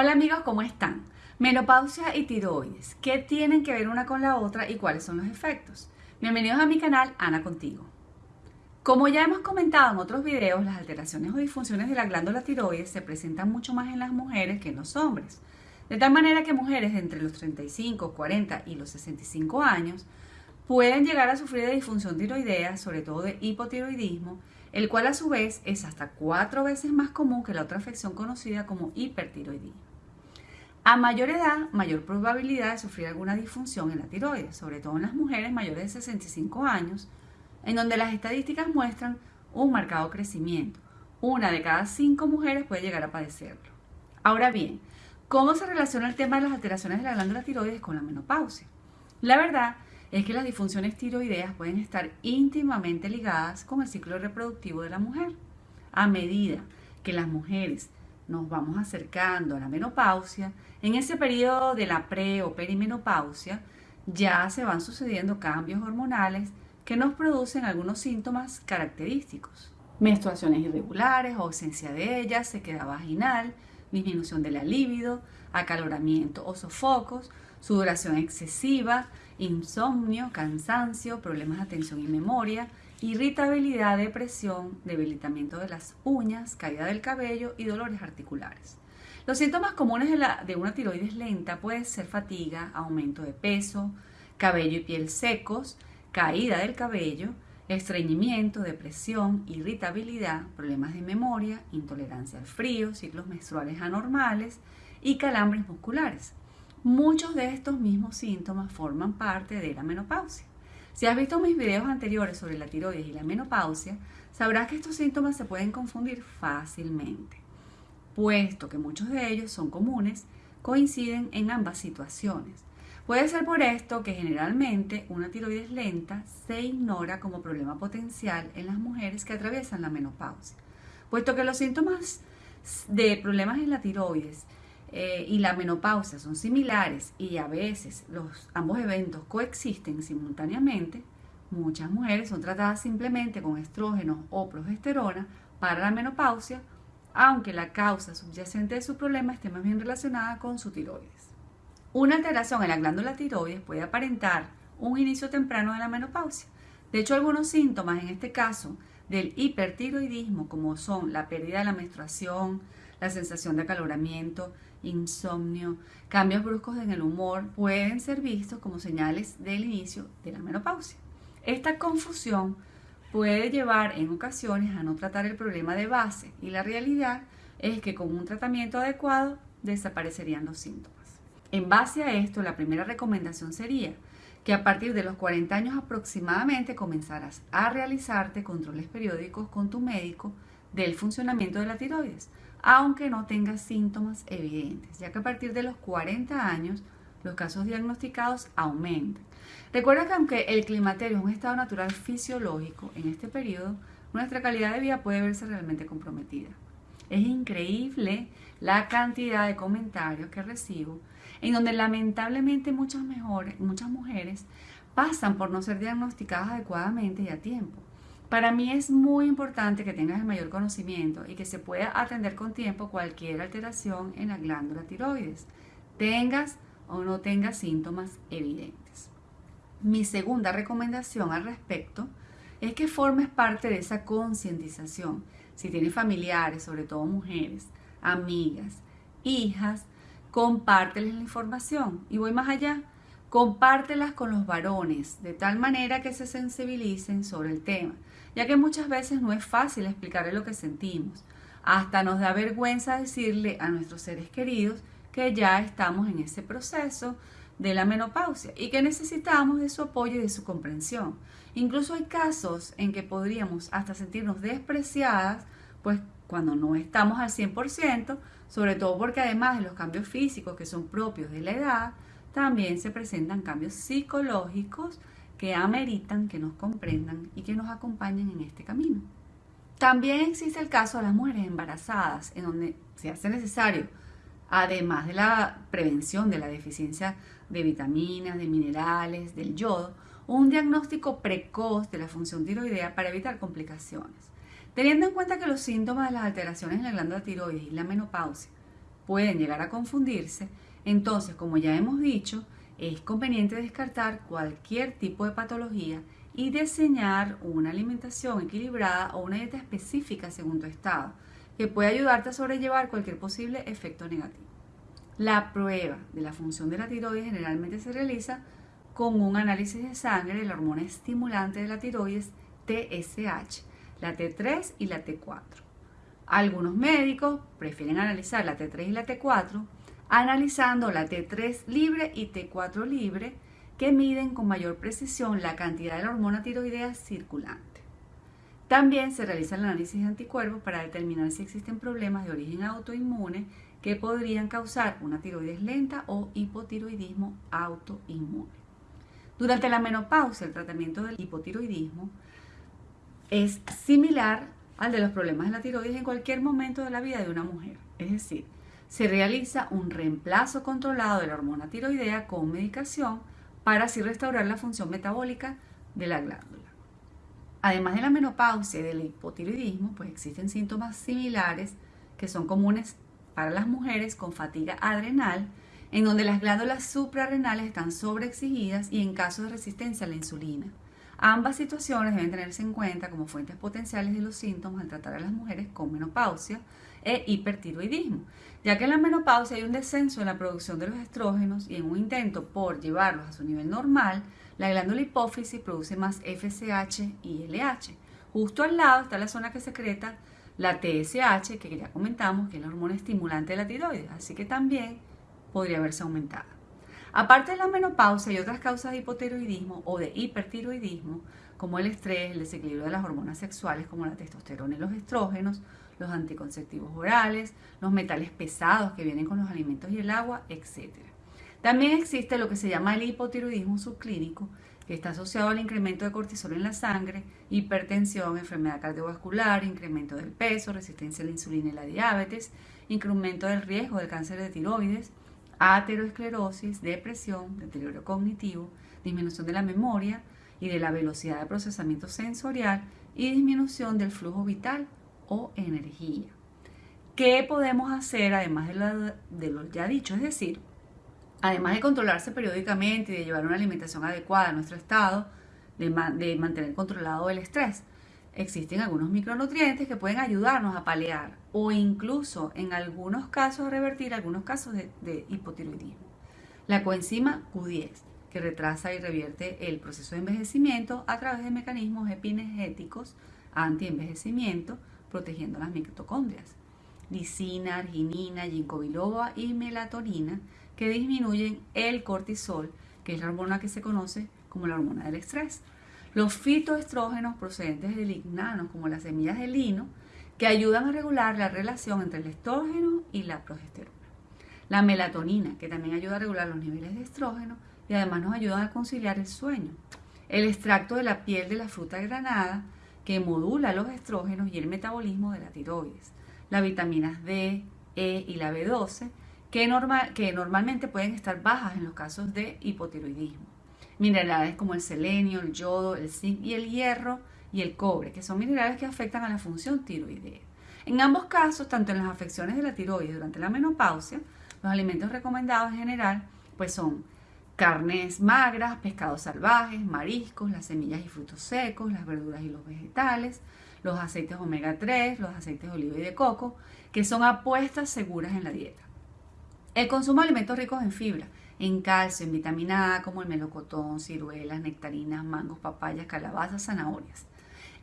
Hola amigos, ¿cómo están? Menopausia y tiroides, ¿qué tienen que ver una con la otra y cuáles son los efectos? Bienvenidos a mi canal Ana Contigo. Como ya hemos comentado en otros videos, las alteraciones o disfunciones de la glándula tiroides se presentan mucho más en las mujeres que en los hombres. De tal manera que mujeres entre los 35, 40 y los 65 años pueden llegar a sufrir de disfunción tiroidea, sobre todo de hipotiroidismo, el cual a su vez es hasta cuatro veces más común que la otra afección conocida como hipertiroidismo. A mayor edad, mayor probabilidad de sufrir alguna disfunción en la tiroides, sobre todo en las mujeres mayores de 65 años, en donde las estadísticas muestran un marcado crecimiento. Una de cada cinco mujeres puede llegar a padecerlo. Ahora bien, ¿cómo se relaciona el tema de las alteraciones de la glándula tiroides con la menopausia? La verdad es que las disfunciones tiroideas pueden estar íntimamente ligadas con el ciclo reproductivo de la mujer. A medida que las mujeres nos vamos acercando a la menopausia, en ese periodo de la pre o perimenopausia ya se van sucediendo cambios hormonales que nos producen algunos síntomas característicos. Menstruaciones irregulares, ausencia de ellas, sequedad vaginal, disminución de la libido, acaloramiento o sofocos, sudoración excesiva, insomnio, cansancio, problemas de atención y memoria, irritabilidad, depresión, debilitamiento de las uñas, caída del cabello y dolores articulares. Los síntomas comunes de, la, de una tiroides lenta pueden ser fatiga, aumento de peso, cabello y piel secos, caída del cabello, estreñimiento, depresión, irritabilidad, problemas de memoria, intolerancia al frío, ciclos menstruales anormales y calambres musculares. Muchos de estos mismos síntomas forman parte de la menopausia. Si has visto mis videos anteriores sobre la tiroides y la menopausia, sabrás que estos síntomas se pueden confundir fácilmente, puesto que muchos de ellos son comunes, coinciden en ambas situaciones. Puede ser por esto que generalmente una tiroides lenta se ignora como problema potencial en las mujeres que atraviesan la menopausia, puesto que los síntomas de problemas en la tiroides eh, y la menopausia son similares y a veces los, ambos eventos coexisten simultáneamente, muchas mujeres son tratadas simplemente con estrógenos o progesterona para la menopausia, aunque la causa subyacente de su problema esté más bien relacionada con su tiroides. Una alteración en la glándula tiroides puede aparentar un inicio temprano de la menopausia. De hecho, algunos síntomas, en este caso, del hipertiroidismo, como son la pérdida de la menstruación, la sensación de acaloramiento, insomnio, cambios bruscos en el humor pueden ser vistos como señales del inicio de la menopausia. Esta confusión puede llevar en ocasiones a no tratar el problema de base y la realidad es que con un tratamiento adecuado desaparecerían los síntomas. En base a esto, la primera recomendación sería que a partir de los 40 años aproximadamente comenzaras a realizarte controles periódicos con tu médico del funcionamiento de la tiroides aunque no tenga síntomas evidentes, ya que a partir de los 40 años los casos diagnosticados aumentan. Recuerda que aunque el climaterio es un estado natural fisiológico, en este periodo nuestra calidad de vida puede verse realmente comprometida. Es increíble la cantidad de comentarios que recibo en donde lamentablemente muchas, muchas mujeres pasan por no ser diagnosticadas adecuadamente y a tiempo. Para mí es muy importante que tengas el mayor conocimiento y que se pueda atender con tiempo cualquier alteración en la glándula tiroides, tengas o no tengas síntomas evidentes. Mi segunda recomendación al respecto es que formes parte de esa concientización. Si tienes familiares, sobre todo mujeres, amigas, hijas, compárteles la información. Y voy más allá, compártelas con los varones, de tal manera que se sensibilicen sobre el tema ya que muchas veces no es fácil explicarle lo que sentimos. Hasta nos da vergüenza decirle a nuestros seres queridos que ya estamos en ese proceso de la menopausia y que necesitamos de su apoyo y de su comprensión. Incluso hay casos en que podríamos hasta sentirnos despreciadas, pues cuando no estamos al 100%, sobre todo porque además de los cambios físicos que son propios de la edad, también se presentan cambios psicológicos que ameritan que nos comprendan y que nos acompañen en este camino. También existe el caso de las mujeres embarazadas, en donde se hace necesario, además de la prevención de la deficiencia de vitaminas, de minerales, del yodo, un diagnóstico precoz de la función tiroidea para evitar complicaciones. Teniendo en cuenta que los síntomas de las alteraciones en la glándula tiroides y la menopausia pueden llegar a confundirse, entonces, como ya hemos dicho, es conveniente descartar cualquier tipo de patología y diseñar una alimentación equilibrada o una dieta específica según tu estado, que puede ayudarte a sobrellevar cualquier posible efecto negativo. La prueba de la función de la tiroides generalmente se realiza con un análisis de sangre de la hormona estimulante de la tiroides TSH, la T3 y la T4. Algunos médicos prefieren analizar la T3 y la T4 analizando la T3 libre y T4 libre que miden con mayor precisión la cantidad de la hormona tiroidea circulante. También se realiza el análisis de anticuerpos para determinar si existen problemas de origen autoinmune que podrían causar una tiroides lenta o hipotiroidismo autoinmune. Durante la menopausia, el tratamiento del hipotiroidismo es similar al de los problemas de la tiroides en cualquier momento de la vida de una mujer. Es decir, se realiza un reemplazo controlado de la hormona tiroidea con medicación para así restaurar la función metabólica de la glándula. Además de la menopausia y del hipotiroidismo, pues existen síntomas similares que son comunes para las mujeres con fatiga adrenal, en donde las glándulas suprarrenales están sobreexigidas y en caso de resistencia a la insulina. Ambas situaciones deben tenerse en cuenta como fuentes potenciales de los síntomas al tratar a las mujeres con menopausia e hipertiroidismo, ya que en la menopausia hay un descenso en la producción de los estrógenos y en un intento por llevarlos a su nivel normal, la glándula hipófisis produce más FSH y LH. Justo al lado está la zona que secreta la TSH, que ya comentamos que es la hormona estimulante de la tiroides, así que también podría verse aumentada. Aparte de la menopausia, hay otras causas de hipotiroidismo o de hipertiroidismo, como el estrés, el desequilibrio de las hormonas sexuales como la testosterona y los estrógenos, los anticonceptivos orales, los metales pesados que vienen con los alimentos y el agua, etc. También existe lo que se llama el hipotiroidismo subclínico, que está asociado al incremento de cortisol en la sangre, hipertensión, enfermedad cardiovascular, incremento del peso, resistencia a la insulina y la diabetes, incremento del riesgo del cáncer de tiroides, ateroesclerosis, depresión, deterioro cognitivo, disminución de la memoria y de la velocidad de procesamiento sensorial y disminución del flujo vital o energía. ¿Qué podemos hacer además de lo, ya dicho? Es decir, además de controlarse periódicamente y de llevar una alimentación adecuada a nuestro estado, de, mantener controlado el estrés, existen algunos micronutrientes que pueden ayudarnos a paliar o incluso en algunos casos a revertir algunos casos de, de hipotiroidismo. La coenzima Q10, retrasa y revierte el proceso de envejecimiento a través de mecanismos epinegéticos anti-envejecimiento, protegiendo las mitocondrias. Lisina, arginina, ginkgo biloba y melatonina que disminuyen el cortisol, que es la hormona que se conoce como la hormona del estrés. Los fitoestrógenos procedentes de lignanos, como las semillas de lino, que ayudan a regular la relación entre el estrógeno y la progesterona. La melatonina, que también ayuda a regular los niveles de estrógeno y además nos ayuda a conciliar el sueño. El extracto de la piel de la fruta granada, que modula los estrógenos y el metabolismo de la tiroides. Las vitaminas D, E y la B12, que, que normalmente pueden estar bajas en los casos de hipotiroidismo. Minerales como el selenio, el yodo, el zinc y el hierro y el cobre, que son minerales que afectan a la función tiroidea. En ambos casos, tanto en las afecciones de la tiroides durante la menopausia, los alimentos recomendados en general pues son carnes magras, pescados salvajes, mariscos, las semillas y frutos secos, las verduras y los vegetales, los aceites omega 3, los aceites de oliva y de coco, que son apuestas seguras en la dieta. El consumo de alimentos ricos en fibra, en calcio, en vitamina A, como el melocotón, ciruelas, nectarinas, mangos, papayas, calabazas, zanahorias.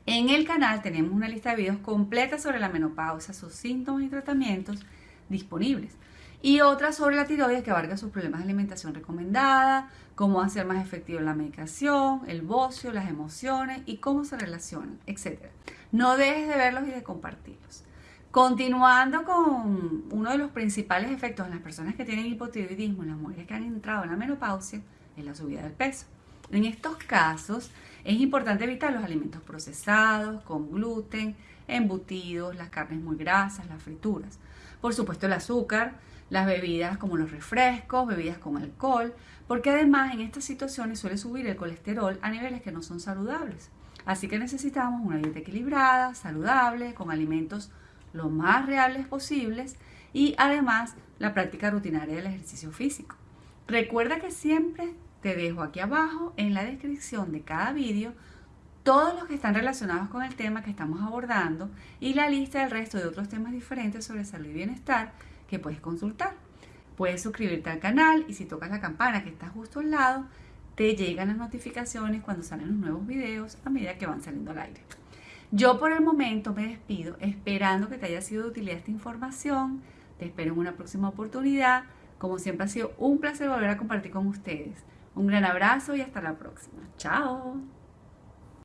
En el canal tenemos una lista de videos completa sobre la menopausia, sus síntomas y tratamientos disponibles y otra sobre la tiroides que abarca sus problemas de alimentación recomendada, cómo hacer más efectiva la medicación, el bocio, las emociones y cómo se relacionan, etc. No dejes de verlos y de compartirlos. Continuando con uno de los principales efectos en las personas que tienen hipotiroidismo, en las mujeres que han entrado en la menopausia, es la subida del peso. En estos casos es importante evitar los alimentos procesados, con gluten, embutidos, las carnes muy grasas, las frituras. Por supuesto el azúcar, las bebidas como los refrescos, bebidas con alcohol, porque además en estas situaciones suele subir el colesterol a niveles que no son saludables. Así que necesitamos una dieta equilibrada, saludable, con alimentos lo más reales posibles y además la práctica rutinaria del ejercicio físico. Recuerda que siempre te dejo aquí abajo en la descripción de cada vídeo todos los que están relacionados con el tema que estamos abordando y la lista del resto de otros temas diferentes sobre salud y bienestar que puedes consultar. Puedes suscribirte al canal y si tocas la campana que está justo al lado, te llegan las notificaciones cuando salen los nuevos videos a medida que van saliendo al aire. Yo por el momento me despido esperando que te haya sido de utilidad esta información. Te espero en una próxima oportunidad. Como siempre ha sido un placer volver a compartir con ustedes. Un gran abrazo y hasta la próxima. Chao.